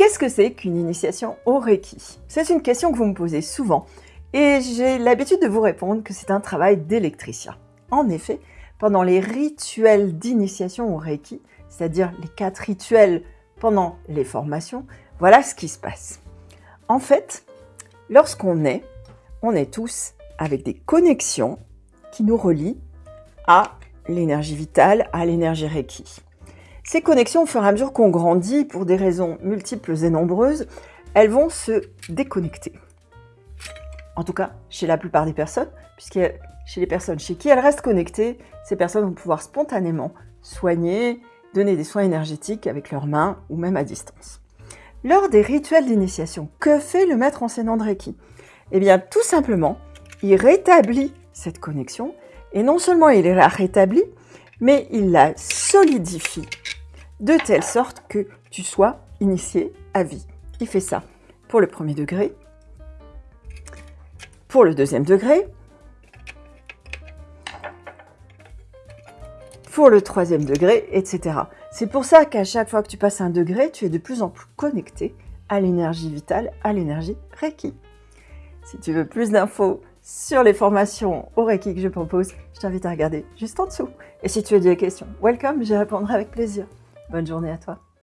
Qu'est-ce que c'est qu'une initiation au Reiki? C'est une question que vous me posez souvent et j'ai l'habitude de vous répondre que c'est un travail d'électricien. En effet, pendant les rituels d'initiation au Reiki, c'est-à-dire les quatre rituels pendant les formations, voilà ce qui se passe. En fait, lorsqu'on est, on est tous avec des connexions qui nous relient à l'énergie vitale, à l'énergie Reiki. Ces connexions, au fur et à mesure qu'on grandit, pour des raisons multiples et nombreuses, elles vont se déconnecter. En tout cas, chez la plupart des personnes, puisque chez les personnes chez qui elles restent connectées, ces personnes vont pouvoir spontanément soigner, donner des soins énergétiques avec leurs mains ou même à distance. Lors des rituels d'initiation, que fait le maître enseignant de Reiki? Eh bien, tout simplement, il rétablit cette connexion et non seulement il la rétablit, mais il la solidifie de telle sorte que tu sois initié à vie. Il fait ça pour le premier degré, pour le deuxième degré, pour le troisième degré, etc. C'est pour ça qu'à chaque fois que tu passes un degré, tu es de plus en plus connecté à l'énergie vitale, à l'énergie Reiki. Si tu veux plus d'infos sur les formations au Reiki que je propose, je t'invite à regarder juste en dessous. Et si tu as des questions, welcome, j'y répondrai avec plaisir. Bonne journée à toi.